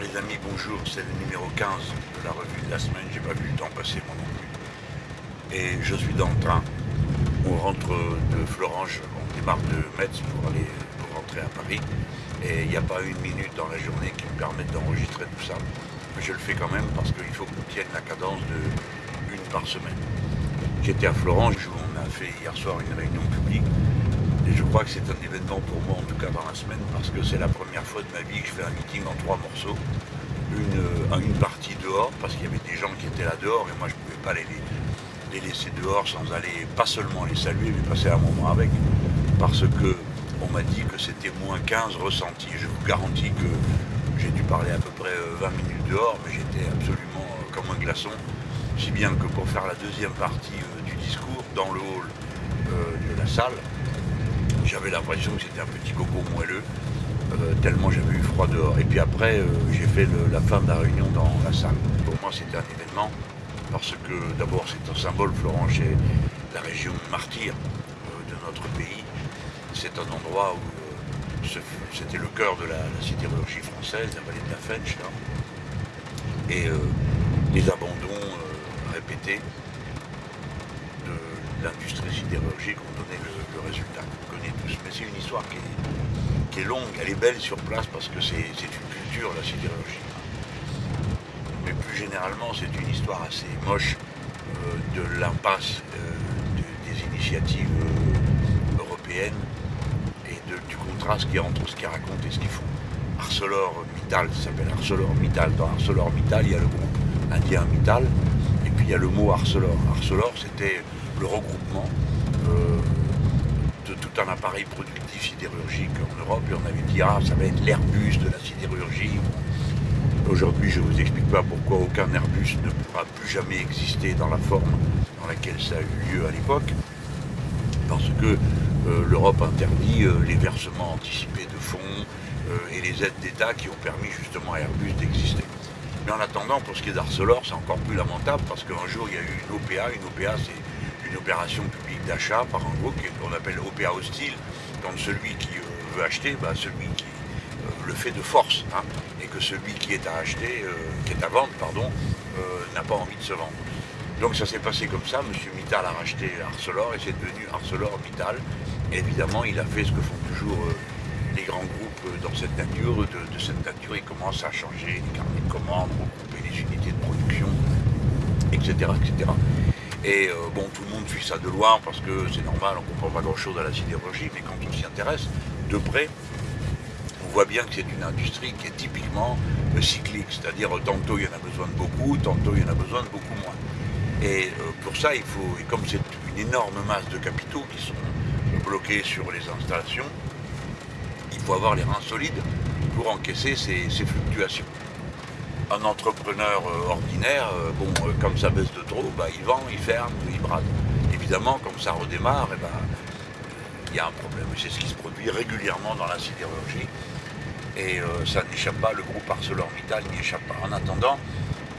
Les amis, bonjour, c'est le numéro 15 de la revue de la semaine, j'ai pas vu le temps passer moi non plus. Et je suis dans le train, on rentre de Florange, on démarre de Metz pour aller rentrer à Paris. Et il n'y a pas une minute dans la journée qui me permette d'enregistrer tout ça. Mais je le fais quand même parce qu'il faut qu'on tienne la cadence de une par semaine. J'étais à Florange où on a fait hier soir une réunion publique et je crois que c'est un événement pour moi, en tout cas dans la semaine, parce que c'est la première fois de ma vie que je fais un meeting en trois morceaux. Une, euh, une partie dehors, parce qu'il y avait des gens qui étaient là dehors, et moi je ne pouvais pas les, les, laisser dehors sans aller, pas seulement les saluer, mais passer un moment avec. Parce que on m'a dit que c'était moins 15 ressentis. Je vous garantis que j'ai dû parler à peu près 20 euh, minutes dehors, mais j'étais absolument euh, comme un glaçon. Si bien que pour faire la deuxième partie du discours, dans le hall de la salle, j'avais l'impression que c'était un petit coco moelleux, euh, tellement j'avais eu froid dehors. Et puis après, euh, j'ai fait la fin de la réunion dans la salle. Pour moi, c'était un événement, parce que d'abord, c'est un symbole, Florent, chez la région martyre euh, de notre pays. C'est un endroit où c'était le cœur de la, sidérurgie française, la vallée de la Fench, Et les abandons répétés de l'industrie sidérurgique ont donné le résultat mais c'est une histoire qui est, longue, elle est belle sur place parce que c'est une culture, la sidérurgie. Mais plus généralement, c'est une histoire assez moche euh, de l'impasse euh, des initiatives euh, européennes et du contraste qu'il y a entre ce qu'ils racontent et ce qu'ils font. ArcelorMittal, ça s'appelle ArcelorMittal. Dans ArcelorMittal, il y a le groupe indien Mittal, et puis il y a le mot Arcelor. Arcelor, c'était le regroupement tout un appareil productif sidérurgique en Europe et on avait dit ah ça va être l'Airbus de la sidérurgie. Aujourd'hui je ne vous explique pas pourquoi aucun Airbus ne pourra plus jamais exister dans la forme dans laquelle ça a eu lieu à l'époque, parce que euh, l'Europe interdit euh, les versements anticipés de fonds euh, et les aides d'État qui ont permis justement à Airbus d'exister. Mais en attendant, pour ce qui est d'Arcelor, c'est encore plus lamentable parce qu'un jour il y a eu une OPA, une OPA c'est une opération publique d'achat par un groupe qu'on appelle OPA hostile, quand celui qui euh, veut acheter, bah, celui qui euh, le fait de force, hein, et que celui qui est à acheter, euh, qui est à vendre, pardon, n'a pas envie de se vendre. Donc ça s'est passé comme ça, M. Mittal a racheté Arcelor et c'est devenu Arcelor Mittal. évidemment, il a fait ce que font toujours les grands groupes dans cette nature. De, cette nature, il commence à changer les carnets de commandes, regrouper les unités de production, etc. etc. Et euh, bon, tout le monde suit ça de loin parce que c'est normal, on ne comprend pas grand-chose à la sidérurgie, mais quand on s'y intéresse de près, on voit bien que c'est une industrie qui est typiquement euh, cyclique, c'est-à-dire tantôt il y en a besoin de beaucoup, tantôt il y en a besoin de beaucoup moins. Et euh, pour ça, il faut, et comme c'est une énorme masse de capitaux qui sont bloqués sur les installations, il faut avoir les reins solides pour encaisser ces fluctuations un entrepreneur euh, ordinaire, euh, bon, euh, comme ça baisse de trop, bah, il vend, il ferme, il brade. Évidemment, comme ça redémarre, eh ben, il y a un problème. C'est ce qui se produit régulièrement dans la sidérurgie. Et ça n'échappe pas, le groupe ArcelorMittal n'y échappe pas. En attendant,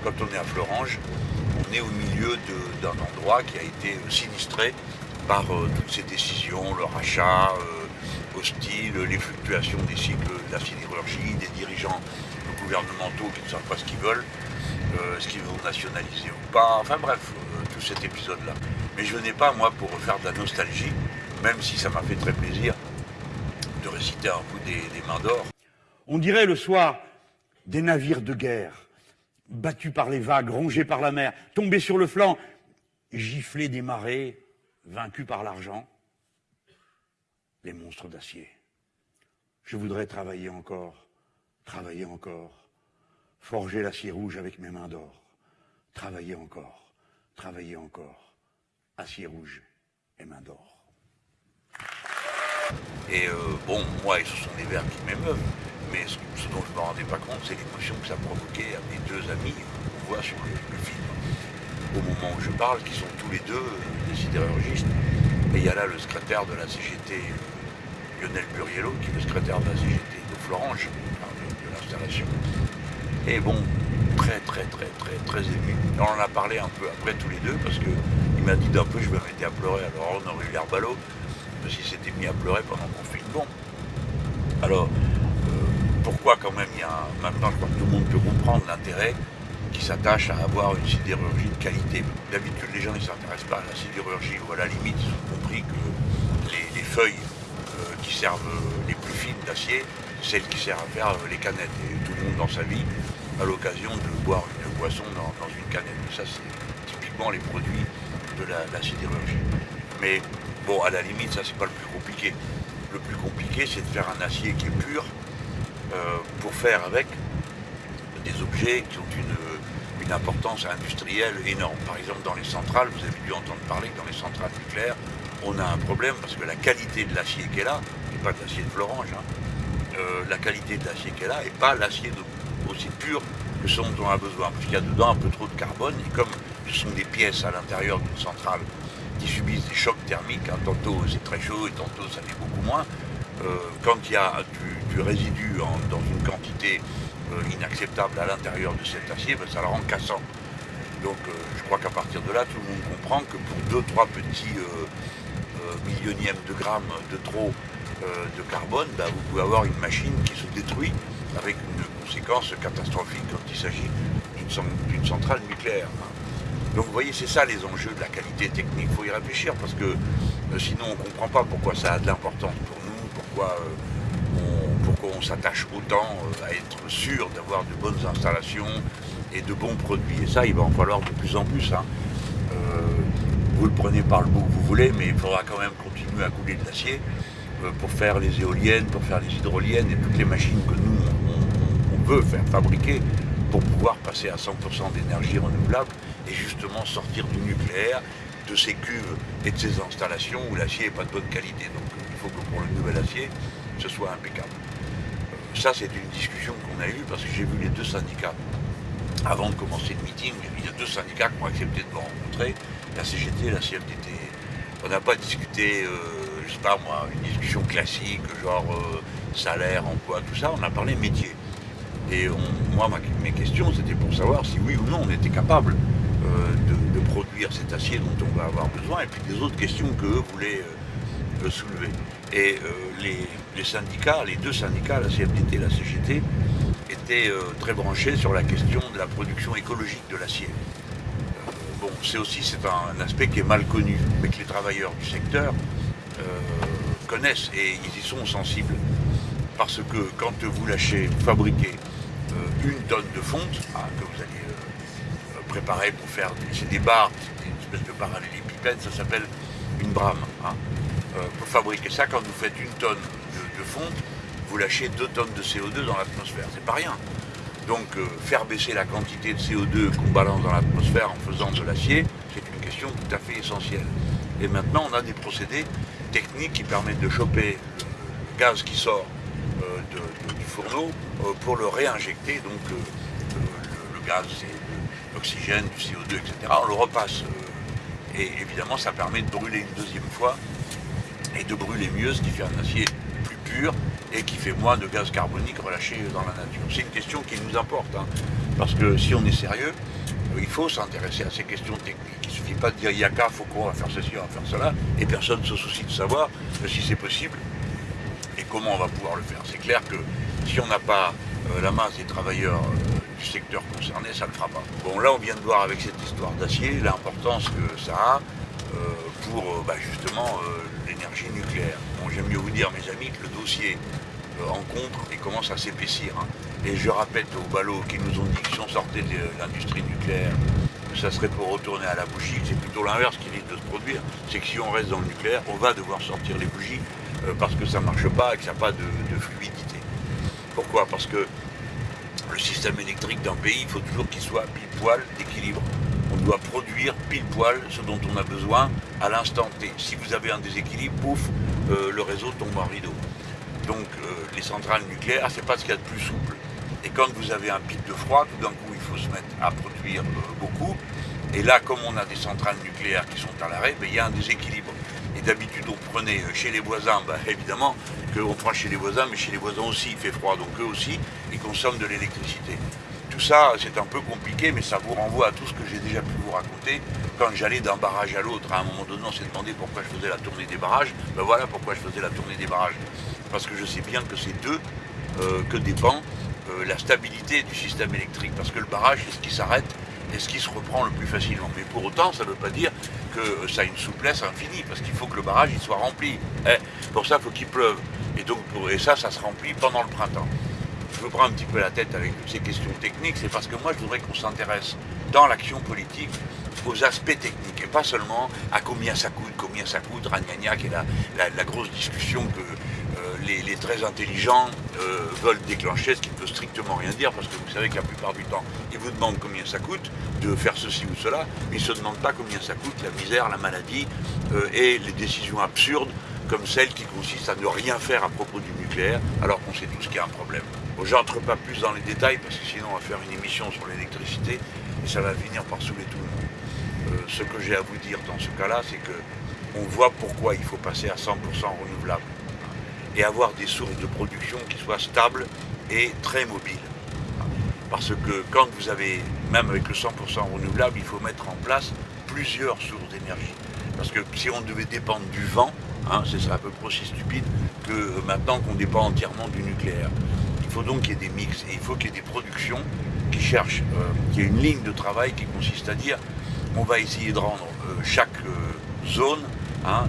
quand on est à Florange, on est au milieu d'un endroit qui a été sinistré par toutes ces décisions, le rachat hostile, les fluctuations des cycles de la sidérurgie, des dirigeants gouvernementaux qui ne savent pas ce qu'ils veulent, euh, ce qu'ils vont nationaliser ou pas, enfin bref, euh, tout cet épisode-là. Mais je n'ai pas, moi, pour refaire de la nostalgie, même si ça m'a fait très plaisir de réciter un bout des, des mains d'or. On dirait le soir des navires de guerre, battus par les vagues, rongés par la mer, tombés sur le flanc, giflés des marées, vaincus par l'argent, les monstres d'acier. Je voudrais travailler encore Travailler encore. Forger l'acier rouge avec mes mains d'or. Travailler encore. Travailler encore. Acier rouge et mains d'or. Et euh, bon, moi, ce sont des vers qui m'émeuvent, mais ce, dont je ne me rendais pas compte, c'est l'émotion que ça provoquait à mes deux amis qu'on voit sur le, film. Au moment où je parle, qui sont tous les deux euh, des sidérurgistes, et il y a là le secrétaire de la CGT, Lionel Buriello, qui est le secrétaire de la CGT de Florange, et bon, très très très très très ému. On en a parlé un peu après tous les deux parce qu'il m'a dit d'un peu je me mettais à pleurer. Alors on aurait eu l'air ballot, parce qu'il s'était mis à pleurer pendant qu'on filme. Bon. Alors, euh, pourquoi quand même il y a maintenant je crois que tout le monde peut comprendre l'intérêt qui s'attache à avoir une sidérurgie de qualité. D'habitude les gens ne s'intéressent pas à la sidérurgie ou à la limite ils ont compris que les, feuilles euh, qui servent les plus fines celles qui servent à faire les canettes. Et tout le monde dans sa vie a l'occasion de boire une boisson dans, une canette. ça c'est typiquement les produits de la sidérurgie. Mais bon à la limite ça c'est pas le plus compliqué. Le plus compliqué c'est de faire un acier qui est pur, euh, pour faire avec des objets qui ont une, une, importance industrielle énorme. Par exemple, dans les centrales, vous avez dû entendre parler que dans les centrales nucléaires, on a un problème parce que la qualité de l'acier qui est là, n'est pas de l'acier de Florange, hein, euh, la qualité de l'acier qui est là n'est pas l'acier aussi pur que ce dont on a besoin, parce qu'il y a dedans un peu trop de carbone, et comme ce sont des pièces à l'intérieur d'une centrale qui subissent des chocs thermiques, hein, tantôt c'est très chaud et tantôt ça l'est beaucoup moins, euh, quand il y a du, résidu dans une quantité euh, inacceptable à l'intérieur de cet acier, ben, ça le rend cassant. Donc je crois qu'à partir de là, tout le monde comprend que pour 2-3 petits millionièmes de grammes de trop de carbone, ben, vous pouvez avoir une machine qui se détruit avec une conséquence catastrophique quand il s'agit d'une centrale nucléaire. Donc vous voyez, c'est ça les enjeux de la qualité technique. Il faut y réfléchir parce que sinon on ne comprend pas pourquoi ça a de l'importance pour pourquoi euh, on, s'attache autant euh, à être sûr d'avoir de bonnes installations et de bons produits. Et ça, il va en falloir de plus en plus. Hein. Euh, vous le prenez par le bout que vous voulez, mais il faudra quand même continuer à couler de l'acier pour faire les éoliennes, pour faire les hydroliennes et toutes les machines que nous, on, veut faire fabriquer pour pouvoir passer à 100% d'énergie renouvelable et justement sortir du nucléaire, de ces cuves et de ces installations où l'acier n'est pas de bonne qualité. Donc il faut que pour le nouvel acier, ce soit impeccable. Euh, ça, c'est une discussion qu'on a eue parce que j'ai vu les deux syndicats. Avant de commencer le meeting, il y a deux syndicats qui ont accepté de me rencontrer, la CGT la CFDT. On n'a pas discuté, euh, je sais pas moi, une discussion classique, genre euh, salaire, emploi, tout ça, on a parlé métier. Et moi, mes questions, c'était pour savoir si oui ou non on était capable de, produire cet acier dont on va avoir besoin, et puis des autres questions que voulaient soulever. Et euh, les, syndicats, les deux syndicats, la CFDT et la CGT, étaient euh, très branchés sur la question de la production écologique de l'acier. Euh, c'est aussi c'est un, aspect qui est mal connu, mais que les travailleurs du secteur connaissent et ils y sont sensibles. Parce que quand vous lâchez, vous fabriquez une tonne de fonte, hein, que vous allez préparer pour faire des, des barres, une espèce de parallélépipède, ça s'appelle une brame. Hein. Euh, pour fabriquer ça, quand vous faites une tonne de, fonte, vous lâchez deux tonnes de CO2 dans l'atmosphère. C'est pas rien. Donc euh, faire baisser la quantité de CO2 qu'on balance dans l'atmosphère en faisant de l'acier, c'est une question tout à fait essentielle. Et maintenant, on a des procédés techniques qui permettent de choper le gaz qui sort euh, du fourneau pour le réinjecter. Donc le, gaz, l'oxygène, du CO2, etc. On le repasse. et évidemment, ça permet de brûler une deuxième fois et de brûler mieux, ce qui fait un acier plus pur et qui fait moins de gaz carbonique relâché dans la nature. C'est une question qui nous importe, hein, parce que si on est sérieux, il faut s'intéresser à ces questions techniques. Il ne suffit pas de dire Yaka, faut qu'on va faire ceci, on va faire cela, et personne ne se soucie de savoir si c'est possible et comment on va pouvoir le faire. C'est clair que si on n'a pas euh, la masse des travailleurs euh, du secteur concerné, ça ne le fera pas. Bon, là, on vient de voir avec cette histoire d'acier l'importance que ça a euh, pour bah, justement l'énergie nucléaire. J'aime mieux vous dire, mes amis, que le dossier euh, rencontre et commence à s'épaissir. Hein. Et je répète aux ballots qui nous ont dit que si on sortait de l'industrie nucléaire, ça serait pour retourner à la bougie. C'est plutôt l'inverse qui risque de se produire. C'est que si on reste dans le nucléaire, on va devoir sortir les bougies euh, parce que ça ne marche pas et que ça n'a pas de, fluidité. Pourquoi? Parce que le système électrique d'un pays, il faut toujours qu'il soit pile poil d'équilibre on doit produire pile poil ce dont on a besoin à l'instant T. Si vous avez un déséquilibre, pouf, euh, le réseau tombe en rideau. Donc euh, les centrales nucléaires, c'est pas ce qu'il y a de plus souple. Et quand vous avez un pic de froid, tout d'un coup, il faut se mettre à produire euh, beaucoup. Et là, comme on a des centrales nucléaires qui sont à l'arrêt, ben, il y a un déséquilibre. Et d'habitude, on prenait chez les voisins, ben, évidemment, qu'on prend chez les voisins, mais chez les voisins aussi, il fait froid, donc eux aussi, ils consomment de l'électricité ça, c'est un peu compliqué, mais ça vous renvoie à tout ce que j'ai déjà pu vous raconter. Quand j'allais d'un barrage à l'autre, à un moment donné, on s'est demandé pourquoi je faisais la tournée des barrages. Ben voilà pourquoi je faisais la tournée des barrages. Parce que je sais bien que c'est d'eux que dépend la stabilité du système électrique. Parce que le barrage, est ce qui s'arrête est ce qui se reprend le plus facilement. Mais pour autant, ça ne veut pas dire que ça a une souplesse infinie, parce qu'il faut que le barrage soit rempli. Hein. pour ça, il faut qu'il pleuve. Et, donc, et ça, ça se remplit pendant le printemps. Je me prends un petit peu la tête avec ces questions techniques, c'est parce que moi, je voudrais qu'on s'intéresse dans l'action politique aux aspects techniques, et pas seulement à combien ça coûte, combien ça coûte, Ragnagna, qui la, grosse discussion que les, très intelligents euh, veulent déclencher, ce qui ne peut strictement rien dire, parce que vous savez que la plupart du temps, ils vous demandent combien ça coûte de faire ceci ou cela, mais ils ne se demandent pas combien ça coûte la misère, la maladie euh, et les décisions absurdes comme celle qui consiste à ne rien faire à propos du nucléaire, alors qu'on sait tous qu'il y a un problème. Bon, J'entre pas plus dans les détails, parce que sinon on va faire une émission sur l'électricité, et ça va finir par saouler tout le monde. Euh, ce que j'ai à vous dire dans ce cas-là, c'est que on voit pourquoi il faut passer à 100% renouvelable et avoir des sources de production qui soient stables et très mobiles. Parce que quand vous avez, même avec le 100% renouvelable, il faut mettre en place plusieurs sources d'énergie. Parce que si on devait dépendre du vent, hein, ce serait à peu près aussi stupide que maintenant qu'on dépend entièrement du nucléaire. Faut donc qu'il y ait des mix et il faut qu'il y ait des productions qui cherchent, euh, qu'il y ait une ligne de travail qui consiste à dire on va essayer de rendre euh, chaque euh, zone hein,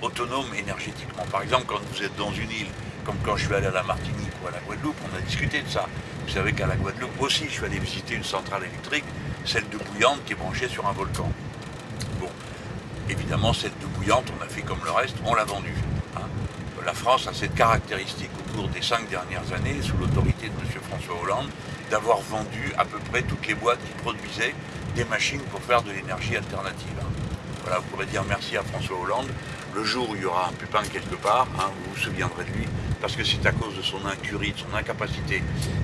autonome énergétiquement. Par exemple, quand vous êtes dans une île, comme quand je suis allé à la Martinique ou à la Guadeloupe, on a discuté de ça. Vous savez qu'à la Guadeloupe aussi, je suis allé visiter une centrale électrique, celle de Bouillante, qui est branchée sur un volcan. Bon, évidemment, celle de Bouillante, on a fait comme le reste, on l'a vendue. La France a cette caractéristique au cours des cinq dernières années, sous l'autorité de M. François Hollande, d'avoir vendu à peu près toutes les boîtes qui produisaient des machines pour faire de l'énergie alternative. Voilà, vous pourrez dire merci à François Hollande le jour où il y aura un pépin quelque part, hein, vous vous souviendrez de lui, parce que c'est à cause de son incurie, de son incapacité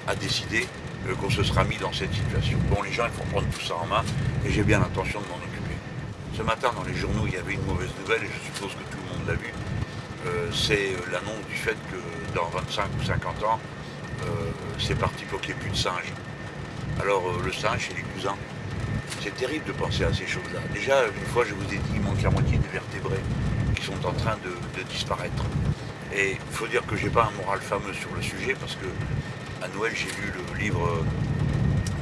à décider euh, qu'on se sera mis dans cette situation. Bon, les gens, il faut prendre tout ça en main, et j'ai bien l'intention de m'en occuper. Ce matin, dans les journaux, il y avait une mauvaise nouvelle, et je suppose que tout le monde l'a vu. Euh, c'est euh, l'annonce du fait que dans 25 ou 50 ans, c'est parti pour qu'il n'y ait plus de singes. Alors, le singe, c'est les cousins. C'est terrible de penser à ces choses-là. Déjà, une fois, je vous ai dit, il manque la moitié des vertébrés sont en train de, disparaître. Et il faut dire que j'ai pas un moral fameux sur le sujet parce que à Noël j'ai lu le livre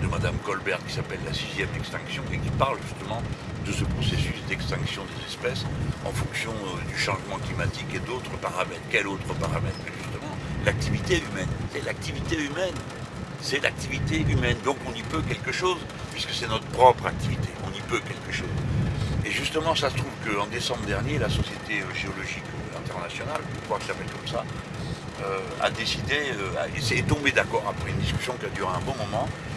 de Madame Colbert qui s'appelle La sixième extinction et qui parle justement de ce processus d'extinction des espèces en fonction euh, du changement climatique et d'autres paramètres. Quel autre paramètre Justement, l'activité humaine. C'est l'activité humaine. C'est l'activité humaine. Donc on y peut quelque chose, puisque c'est notre propre activité. On y peut quelque chose. Et justement, ça se trouve qu'en décembre dernier, la Société géologique internationale, je crois qu'elle s'appelle comme ça, euh, a décidé, euh, est tombé d'accord après une discussion qui a duré un bon moment, euh,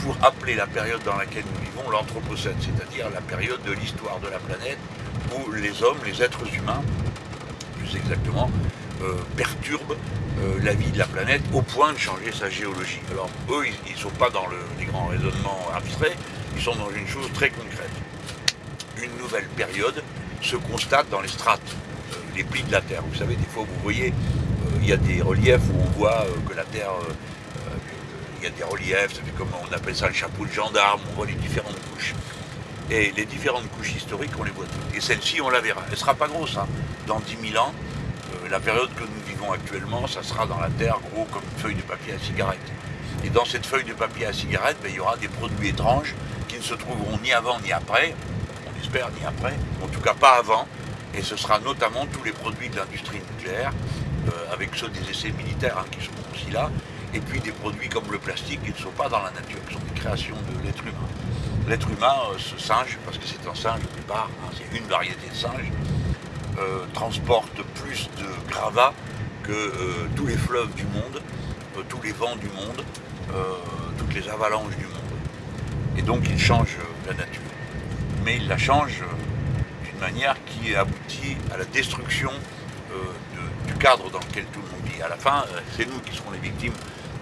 pour appeler la période dans laquelle nous vivons l'Anthropocène, c'est-à-dire la période de l'histoire de la planète où les hommes, les êtres humains, plus exactement, perturbent la vie de la planète au point de changer sa géologie. Alors eux, ils ne sont pas dans les grands raisonnements abstraits, ils sont dans une chose très concrète une nouvelle période se constate dans les strates, euh, les plis de la Terre. Vous savez, des fois, vous voyez, euh, il y a des reliefs où on voit euh, que la Terre, il y a des reliefs, ça fait comme on appelle ça le chapeau de gendarme, on voit les différentes couches. Et les différentes couches historiques, on les voit toutes. Et celle-ci, on la verra. Elle ne sera pas grosse. Hein. Dans 10 000 ans, la période que nous vivons actuellement, ça sera dans la Terre gros comme une feuille de papier à cigarette. Et dans cette feuille de papier à cigarette, ben, il y aura des produits étranges qui ne se trouveront ni avant ni après, ni après, en tout cas pas avant, et ce sera notamment tous les produits de l'industrie nucléaire, euh, avec ceux des essais militaires hein, qui seront aussi là, et puis des produits comme le plastique qui ne sont pas dans la nature, qui sont des créations de l'être humain. L'être humain, euh, ce singe, parce que c'est un singe au départ, hein, c'est une variété de singe, euh, transporte plus de gravats que tous les fleuves du monde, tous les vents du monde, toutes les avalanches du monde. Et donc il change la nature mais il la change euh, d'une manière qui aboutit à la destruction euh, du cadre dans lequel tout le monde vit. À la fin, euh, c'est nous qui serons les victimes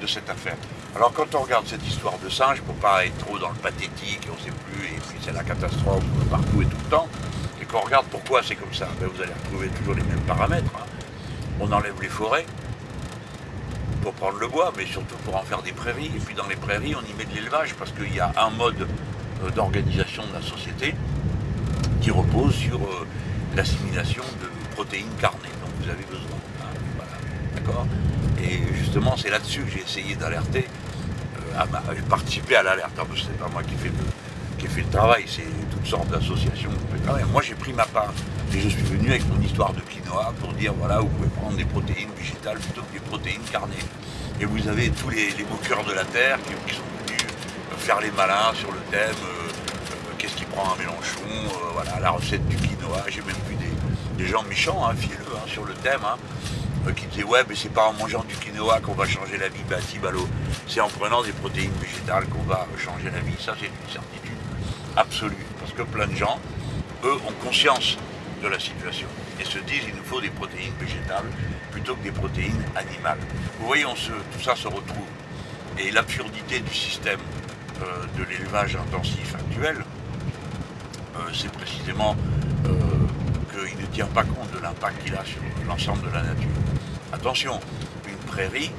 de cette affaire. Alors quand on regarde cette histoire de singe, pour pas être trop dans le pathétique, on ne sait plus, et puis c'est la catastrophe partout et tout le temps, et qu'on regarde pourquoi c'est comme ça, ben, vous allez retrouver toujours les mêmes paramètres. Hein. On enlève les forêts pour prendre le bois, mais surtout pour en faire des prairies, et puis dans les prairies, on y met de l'élevage, parce qu'il y a un mode euh, d'organisation de la société qui repose sur euh, l'assimilation de protéines carnées dont vous avez besoin. Hein, d'accord? Et justement, c'est là-dessus que j'ai essayé d'alerter, euh, à participer à l'alerte. Ce n'est pas moi qui fais le, qui fait le travail, c'est toutes sortes d'associations Moi, j'ai pris ma part et je suis venu avec mon histoire de quinoa pour dire voilà, vous pouvez prendre des protéines végétales plutôt que des protéines carnées. Et vous avez tous les, moqueurs de la terre qui, sont venus faire les malins sur le thème euh, euh, qu'est-ce qui prend un Mélenchon, voilà, la recette du quinoa. J'ai même vu des, gens méchants, hein, fielleux, hein, sur le thème. Hein. Euh, qui disait ouais mais c'est pas en mangeant du quinoa qu'on va changer la vie, bah si ballot, c'est en prenant des protéines végétales qu'on va changer la vie, ça c'est une certitude absolue, parce que plein de gens, eux, ont conscience de la situation et se disent il nous faut des protéines végétales plutôt que des protéines animales. Vous voyez, tout ça se retrouve. Et l'absurdité du système euh, de l'élevage intensif actuel, euh, c'est précisément qu'il ne tient pas compte de l'impact qu'il a sur l'ensemble de la nature. Attention, une prairie,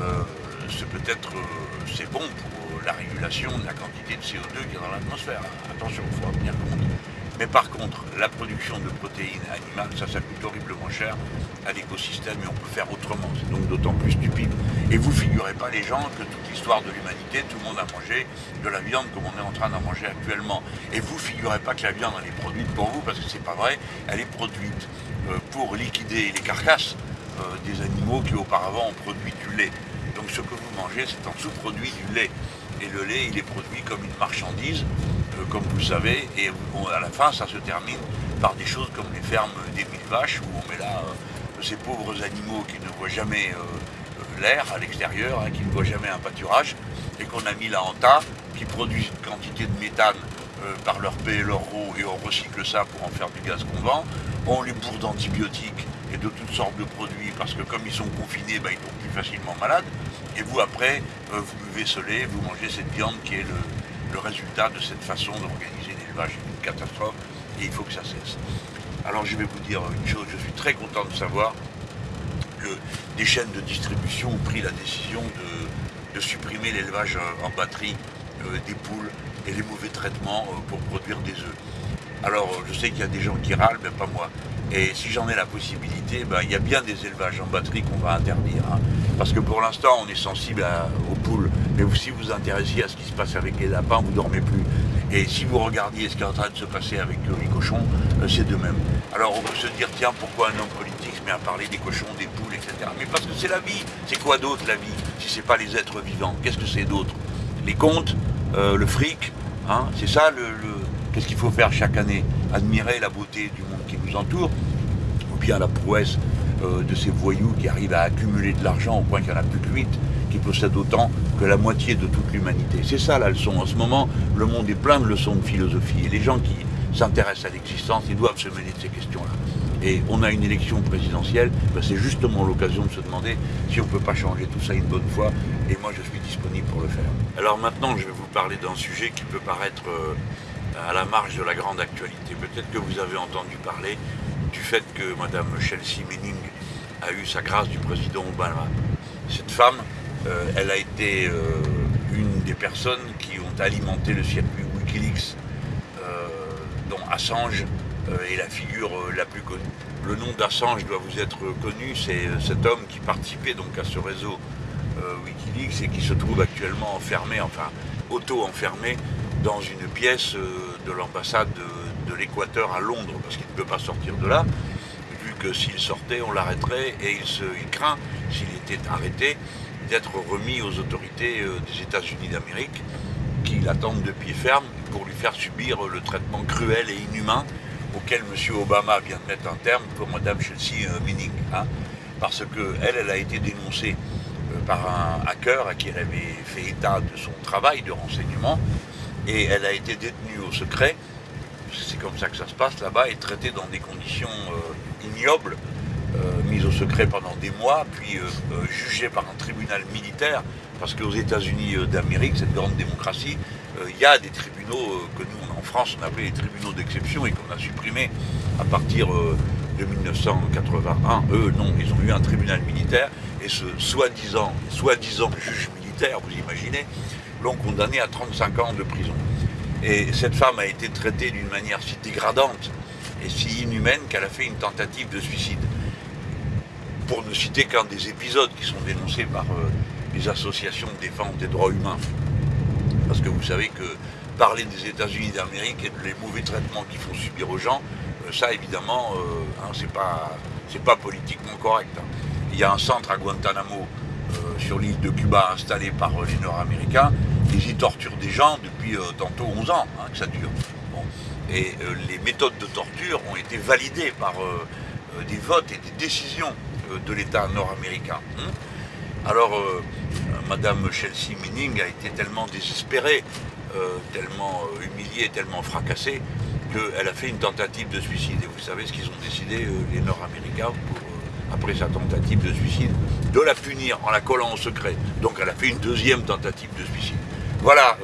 euh, c'est peut-être euh, bon pour la régulation de la quantité de CO2 qui est dans l'atmosphère. Attention, il faut en tenir compte. Mais par contre, la production de protéines animales, ça, coûte horriblement cher à l'écosystème et on peut faire autrement. C'est donc d'autant plus stupide. Et vous figurez pas les gens que toute l'histoire de l'humanité, tout le monde a mangé de la viande comme on est en train d'en manger actuellement. Et vous figurez pas que la viande elle est produite pour vous, parce que c'est pas vrai, elle est produite euh, pour liquider les carcasses des animaux qui auparavant ont produit du lait. Donc ce que vous mangez, c'est en sous-produit du lait. Et le lait, il est produit comme une marchandise euh, comme vous le savez, et à la fin, ça se termine par des choses comme les fermes des mille vaches, où on met là euh, ces pauvres animaux qui ne voient jamais euh, l'air à l'extérieur, hein, qui ne voient jamais un pâturage, et qu'on a mis là en tas, qui produisent une quantité de méthane par leur paix et leur eau, et on recycle ça pour en faire du gaz qu'on vend. On les bourre d'antibiotiques et de toutes sortes de produits, parce que comme ils sont confinés, ben, ils tombent plus facilement malades. Et vous, après, vous buvez ce vous mangez cette viande qui est le, résultat de cette façon d'organiser l'élevage est une catastrophe et il faut que ça cesse. Alors je vais vous dire une chose, je suis très content de savoir que des chaînes de distribution ont pris la décision de, supprimer l'élevage en batterie euh, des poules et les mauvais traitements euh, pour produire des œufs. Alors je sais qu'il y a des gens qui râlent, mais pas moi. Et si j'en ai la possibilité, ben, il y a bien des élevages en batterie qu'on va interdire. Hein. Parce que pour l'instant, on est sensible aux poules. Mais si vous vous intéressiez à ce qui se passe avec les lapins, vous ne dormez plus. Et si vous regardiez ce qui est en train de se passer avec les cochons, euh, c'est de même. Alors on peut se dire, tiens, pourquoi un homme politique se met à parler des cochons, des poules, etc. Mais parce que c'est la vie. C'est quoi d'autre la vie si ce n'est pas les êtres vivants? Qu'est-ce que c'est d'autre? Les comptes, euh, le fric, hein, c'est ça le, Qu'est-ce qu'il faut faire chaque année Admirer la beauté du monde qui nous entoure, ou bien la prouesse euh, de ces voyous qui arrivent à accumuler de l'argent au point qu'il n'y en a plus que 8, qui possèdent autant que la moitié de toute l'humanité. C'est ça la leçon. En ce moment, le monde est plein de leçons de philosophie. Et les gens qui s'intéressent à l'existence, ils doivent se mêler de ces questions-là. Et on a une élection présidentielle, ben, c'est justement l'occasion de se demander si on ne peut pas changer tout ça une bonne fois. Et moi, je suis disponible pour le faire. Alors maintenant, je vais vous parler d'un sujet qui peut paraître... Euh, à la marge de la grande actualité. Peut-être que vous avez entendu parler du fait que Mme Chelsea Manning a eu sa grâce du président Obama. Cette femme, euh, elle a été euh, une des personnes qui ont alimenté le circuit Wikileaks, euh, dont Assange est la figure la plus connue. Le nom d'Assange doit vous être connu, c'est cet homme qui participait donc à ce réseau Wikileaks et qui se trouve actuellement enfermé, enfin auto-enfermé dans une pièce euh, de l'ambassade de, l'Équateur à Londres, parce qu'il ne peut pas sortir de là, vu que s'il sortait, on l'arrêterait, et il, craint, s'il était arrêté, d'être remis aux autorités euh, des États-Unis d'Amérique, qui l'attendent de pied ferme pour lui faire subir le traitement cruel et inhumain auquel M. Obama vient de mettre un terme pour Mme Chelsea euh, Minning. Hein, parce qu'elle, elle a été dénoncée par un hacker à qui elle avait fait état de son travail de renseignement, et elle a été détenue au secret, c'est comme ça que ça se passe là-bas, et traitée dans des conditions euh, ignobles, euh, mise au secret pendant des mois, puis euh, jugée par un tribunal militaire, parce qu'aux États-Unis d'Amérique, cette grande démocratie, il y a des tribunaux que nous, en France, on appelait les tribunaux d'exception et qu'on a supprimés à partir de 1981. Eux, non, ils ont eu un tribunal militaire, et ce soi-disant soi-disant juge militaire, vous imaginez, l'ont condamné à 35 ans de prison. Et cette femme a été traitée d'une manière si dégradante et si inhumaine qu'elle a fait une tentative de suicide. pour ne citer qu'un des épisodes qui sont dénoncés par les associations de défense des droits humains. Parce que vous savez que parler des États-Unis d'Amérique et des mauvais traitements qu'ils font subir aux gens, ça évidemment, hein, c'est pas, pas politiquement correct. Hein. Il y a un centre à Guantanamo sur l'île de Cuba installé par les Nord-Américains. Ils y torturent des gens depuis tantôt 11 ans hein, que ça dure. Et euh, les méthodes de torture ont été validées par euh, euh, des votes et des décisions de l'État nord-américain. Hein. Alors, Madame Chelsea Manning a été tellement désespérée, tellement humiliée, tellement fracassée, qu'elle a fait une tentative de suicide. Et vous savez ce qu'ils ont décidé, les Nord-Américains, après sa tentative de suicide, de la punir en la collant au secret. Donc elle a fait une deuxième tentative de suicide. Voilà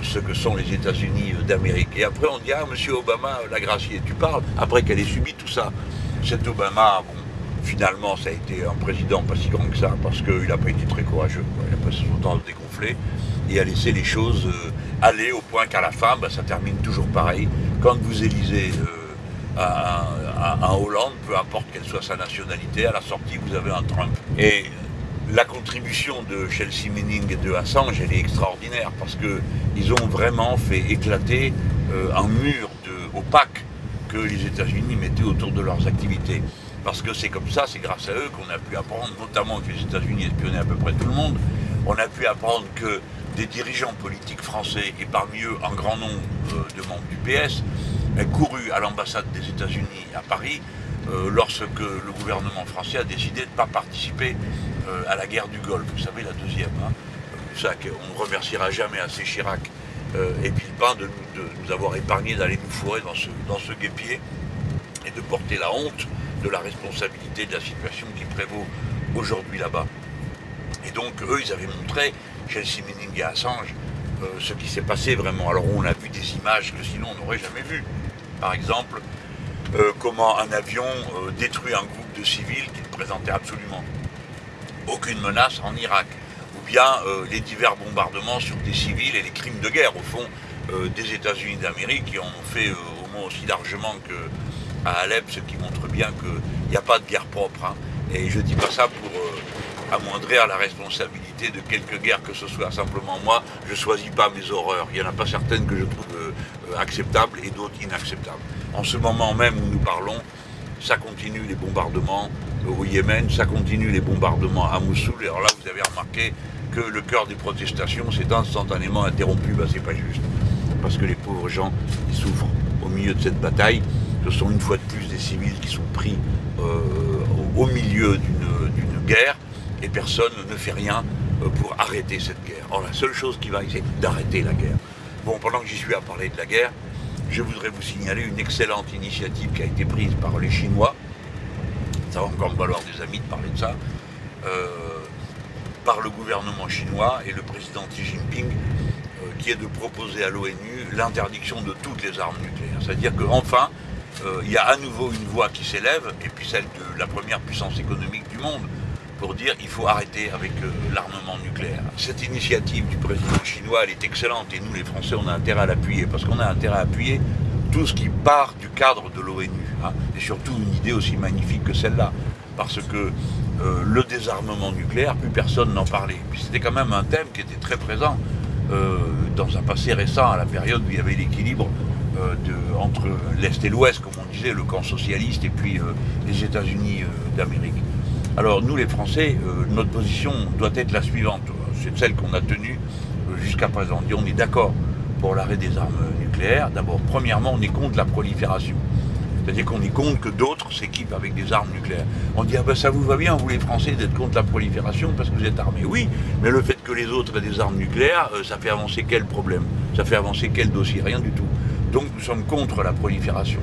ce que sont les États-Unis d'Amérique. Et après, on dit Ah, monsieur Obama l'a gracié. Tu parles après qu'elle ait subi tout ça. Cet Obama, finalement, ça a été un président pas si grand que ça, parce qu'il n'a pas été très courageux. Il a passé son temps à se dégonfler et a laissé les choses euh, aller au point qu'à la fin, bah, ça termine toujours pareil. Quand vous élisez euh, un, Hollande, peu importe quelle soit sa nationalité, à la sortie, vous avez un Trump. Et la contribution de Chelsea Manning et de Assange, elle est extraordinaire parce qu'ils ont vraiment fait éclater euh, un mur de, opaque que les États-Unis mettaient autour de leurs activités. Parce que c'est comme ça, c'est grâce à eux qu'on a pu apprendre, notamment que les États-Unis espionnaient à peu près tout le monde, on a pu apprendre que des dirigeants politiques français, et parmi eux un grand nombre euh, de membres du PS, ont couru à l'ambassade des États-Unis à Paris euh, lorsque le gouvernement français a décidé de ne pas participer à la guerre du Golfe, vous savez, la deuxième. Hein. Ça, on ne remerciera jamais assez Chirac euh, et Villepin de, nous avoir épargné d'aller nous fourrer dans ce, dans guépier et de porter la honte de la responsabilité de la situation qui prévaut aujourd'hui là-bas. Et donc, eux, ils avaient montré, Chelsea Manning et Assange, ce qui s'est passé vraiment. Alors, on a vu des images que sinon on n'aurait jamais vues. Par exemple, euh, comment un avion euh, détruit un groupe de civils qui ne présentait absolument aucune menace en Irak, ou bien euh, les divers bombardements sur des civils et les crimes de guerre, au fond, des États-Unis d'Amérique, qui en ont fait au moins aussi largement qu'à Alep, ce qui montre bien qu'il n'y a pas de guerre propre. Hein. Et je ne dis pas ça pour amoindrir la responsabilité de quelque guerre que ce soit. Simplement, moi, je ne choisis pas mes horreurs. Il n'y en a pas certaines que je trouve acceptables et d'autres inacceptables. En ce moment même où nous parlons, ça continue les bombardements au Yémen, ça continue les bombardements à Mossoul. Alors là, vous avez remarqué que le cœur des protestations s'est instantanément interrompu. Ben, c'est pas juste. Parce que les pauvres gens, ils souffrent au milieu de cette bataille. Ce sont une fois de plus des civils qui sont pris euh, au milieu d'une guerre et personne ne fait rien euh, pour arrêter cette guerre. Or, la seule chose qui va, c'est d'arrêter la guerre. Bon, pendant que j'y suis à parler de la guerre, je voudrais vous signaler une excellente initiative qui a été prise par les Chinois. Ça va encore me valoir des amis de parler de ça. Euh, par le gouvernement chinois et le président Xi Jinping, euh, qui est de proposer à l'ONU l'interdiction de toutes les armes nucléaires. C'est-à-dire qu'enfin, euh, il y a à nouveau une voix qui s'élève, et puis celle de la première puissance économique du monde, pour dire qu'il faut arrêter avec l'armement nucléaire. Cette initiative du président chinois, elle est excellente et nous les Français, on a intérêt à l'appuyer parce qu'on a intérêt à appuyer tout ce qui part du cadre de l'ONU. Hein, et surtout une idée aussi magnifique que celle-là. Parce que euh, le désarmement nucléaire, plus personne n'en parlait. Puis c'était quand même un thème qui était très présent euh, dans un passé récent, à la période où il y avait l'équilibre euh, entre l'Est et l'Ouest, comme on disait, le camp socialiste et puis les États-Unis d'Amérique. Alors nous les Français, notre position doit être la suivante, c'est celle qu'on a tenue jusqu'à présent. On est d'accord pour l'arrêt des armes nucléaires. D'abord, premièrement, on est contre la prolifération. C'est-à-dire qu'on est contre que d'autres s'équipent avec des armes nucléaires. On dit, ah ben ça vous va bien, vous les Français, d'être contre la prolifération parce que vous êtes armés. Oui, mais le fait que les autres aient des armes nucléaires, euh, ça fait avancer quel problème? Ça fait avancer quel dossier? Rien du tout. Donc nous sommes contre la prolifération.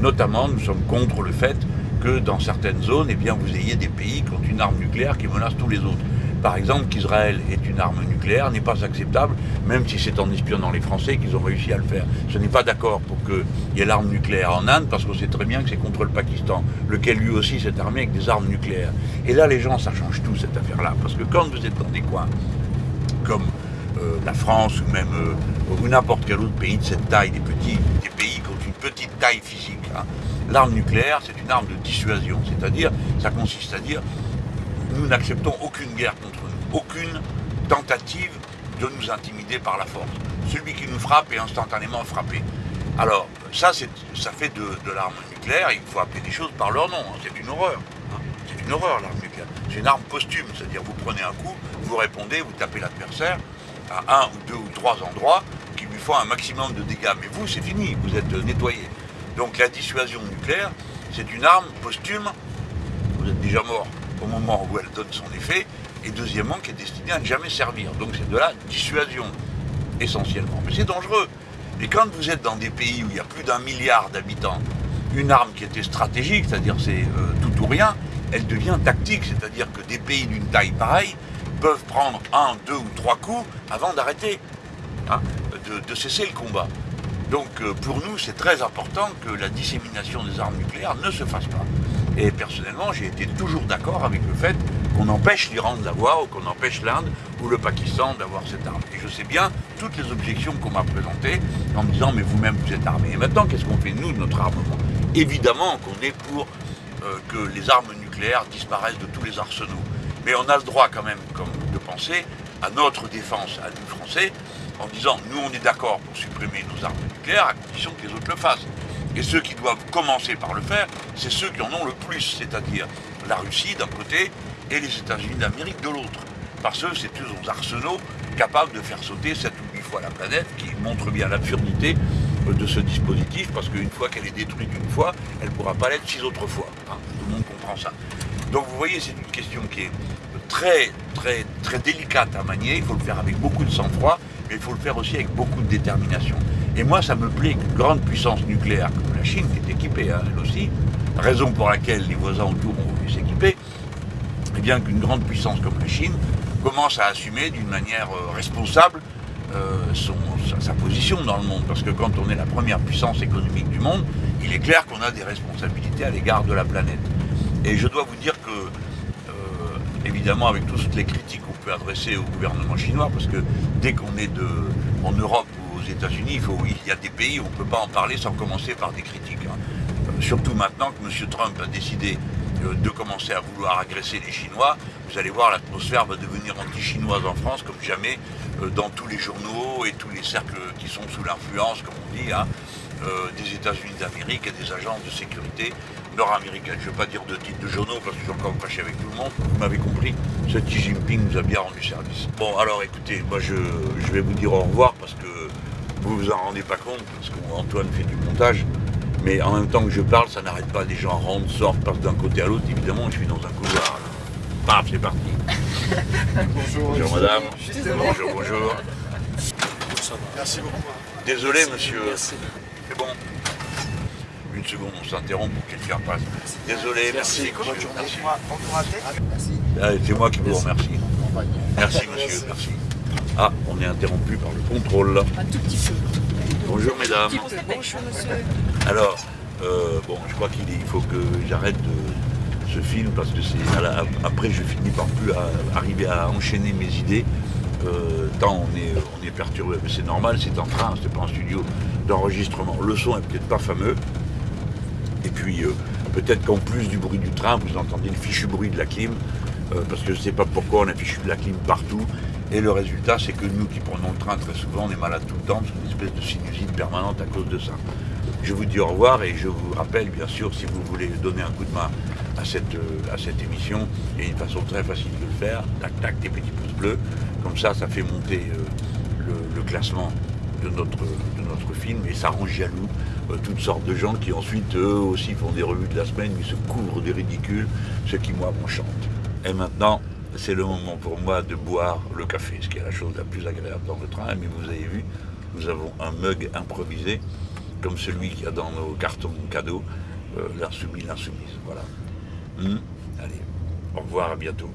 Notamment, nous sommes contre le fait que dans certaines zones, eh vous ayez des pays qui ont une arme nucléaire qui menace tous les autres. Par exemple, qu'Israël ait une arme nucléaire n'est pas acceptable, même si c'est en espionnant les Français qu'ils ont réussi à le faire. Ce n'est pas d'accord pour qu'il y ait l'arme nucléaire en Inde, parce qu'on sait très bien que c'est contre le Pakistan, lequel lui aussi s'est armé avec des armes nucléaires. Et là, les gens, ça change tout, cette affaire-là, parce que quand vous êtes dans des coins comme euh, la France ou même euh, n'importe quel autre pays de cette taille, des petits, pays qui ont une petite taille physique, hein, L'arme nucléaire, c'est une arme de dissuasion, c'est-à-dire, ça consiste à dire, nous n'acceptons aucune guerre contre nous, aucune tentative de nous intimider par la force. Celui qui nous frappe est instantanément frappé. Alors, ça, ça fait de, l'arme nucléaire, il faut appeler des choses par leur nom, hein. c'est une horreur. Hein. C'est une horreur l'arme nucléaire. C'est une arme posthume, c'est-à-dire vous prenez un coup, vous répondez, vous tapez l'adversaire à un ou deux ou trois endroits qui lui font un maximum de dégâts. Mais vous, c'est fini, vous êtes nettoyé. Donc la dissuasion nucléaire, c'est une arme posthume, vous êtes déjà mort au moment où elle donne son effet, et deuxièmement, qui est destinée à ne jamais servir. Donc c'est de la dissuasion, essentiellement. Mais c'est dangereux. Et quand vous êtes dans des pays où il y a plus d'un milliard d'habitants, une arme qui était stratégique, c'est-à-dire c'est euh, tout ou rien, elle devient tactique, c'est-à-dire que des pays d'une taille pareille peuvent prendre un, deux ou trois coups avant d'arrêter, hein, de, cesser le combat. Donc euh, pour nous, c'est très important que la dissémination des armes nucléaires ne se fasse pas. Et personnellement, j'ai été toujours d'accord avec le fait qu'on empêche l'Iran de l'avoir, ou qu'on empêche l'Inde ou le Pakistan d'avoir cette arme. Et je sais bien toutes les objections qu'on m'a présentées en me disant mais vous-même vous êtes armés. Et maintenant, qu'est-ce qu'on fait nous de notre armement? Évidemment qu'on est pour euh, que les armes nucléaires disparaissent de tous les arsenaux. Mais on a le droit quand même comme, de penser à notre défense, à nous Français, en disant nous on est d'accord pour supprimer nos armes nucléaires à condition que les autres le fassent. Et ceux qui doivent commencer par le faire, c'est ceux qui en ont le plus, c'est-à-dire la Russie d'un côté et les États-Unis d'Amérique de l'autre. Parce que c'est eux aux arsenaux capables de faire sauter 7 ou 8 fois la planète, qui montre bien l'absurdité de ce dispositif, parce qu'une fois qu'elle est détruite une fois, elle ne pourra pas l'être six autres fois. Hein. Tout le monde comprend ça. Donc vous voyez, c'est une question qui est très, très, très délicate à manier. Il faut le faire avec beaucoup de sang-froid, mais il faut le faire aussi avec beaucoup de détermination. Et moi, ça me plaît qu'une grande puissance nucléaire comme la Chine, qui est équipée, hein, elle aussi, raison pour laquelle les voisins autour ont voulu s'équiper, et bien qu'une grande puissance comme la Chine commence à assumer d'une manière euh, responsable euh, son, sa, position dans le monde. Parce que quand on est la première puissance économique du monde, il est clair qu'on a des responsabilités à l'égard de la planète. Et je dois vous dire que, évidemment, avec toutes les critiques qu'on peut adresser au gouvernement chinois, parce que dès qu'on est en Europe ou aux États-Unis, il, y a des pays où on ne peut pas en parler sans commencer par des critiques. Hein. surtout maintenant que M. Trump a décidé de commencer à vouloir agresser les Chinois, vous allez voir, l'atmosphère va devenir anti-chinoise en France comme jamais euh, dans tous les journaux et tous les cercles qui sont sous l'influence, comme on dit, hein, euh, des États-Unis d'Amérique et des agences de sécurité nord-américaines. Je ne vais pas dire de titre de journaux parce que je suis encore fâché avec tout le monde. Vous m'avez compris, ce Xi Jinping nous a bien rendu service. Bon, alors écoutez, moi je, je vais vous dire au revoir parce que vous vous en rendez pas compte, parce qu'Antoine fait du montage. Mais en même temps que je parle, ça n'arrête pas. Les gens rentrent, sortent, passent d'un côté à l'autre. Évidemment, je suis dans un couloir. Paf, c'est parti. bonjour, bonjour madame. Bonjour, bonjour. Merci beaucoup. Désolé, monsieur. C'est bon. Une seconde, on s'interrompt pour que quelqu'un passe. Désolé, merci. Merci. Merci. Ah, c'est moi qui vous remercie. Merci, monsieur, merci. Ah, on est interrompu par le contrôle. Un tout petit peu. Bonjour, mesdames. Bonjour, monsieur. Alors, euh, bon, je crois qu'il faut que j'arrête ce film parce que c'est après je finis par plus arriver à enchaîner mes idées euh, tant on est, on est perturbé. Mais c'est normal, c'est en train, c'est pas un studio d'enregistrement. Le son est peut-être pas fameux. Et puis euh, peut-être qu'en plus du bruit du train, vous entendez le fichu bruit de la clim, parce que je ne sais pas pourquoi on a fichu de la clim partout. Et le résultat, c'est que nous qui prenons le train très souvent, on est malade tout le temps, c'est une espèce de sinusite permanente à cause de ça. Je vous dis au revoir et je vous rappelle, bien sûr, si vous voulez donner un coup de main à cette, euh, à cette émission, il y a une façon très facile de le faire, tac tac, des petits pouces bleus, comme ça, ça fait monter euh, le, classement de notre, de notre film et ça rend jaloux euh, toutes sortes de gens qui ensuite, eux aussi, font des revues de la semaine, ils se couvrent des ridicules, ce qui, moi, m'enchante. Et maintenant, c'est le moment pour moi de boire le café, ce qui est la chose la plus agréable dans le train. Mais vous avez vu, nous avons un mug improvisé, comme celui qu'il y a dans nos cartons cadeaux, euh, l'insoumis, l'insoumise. Voilà. Hmm. Allez, au revoir, à bientôt.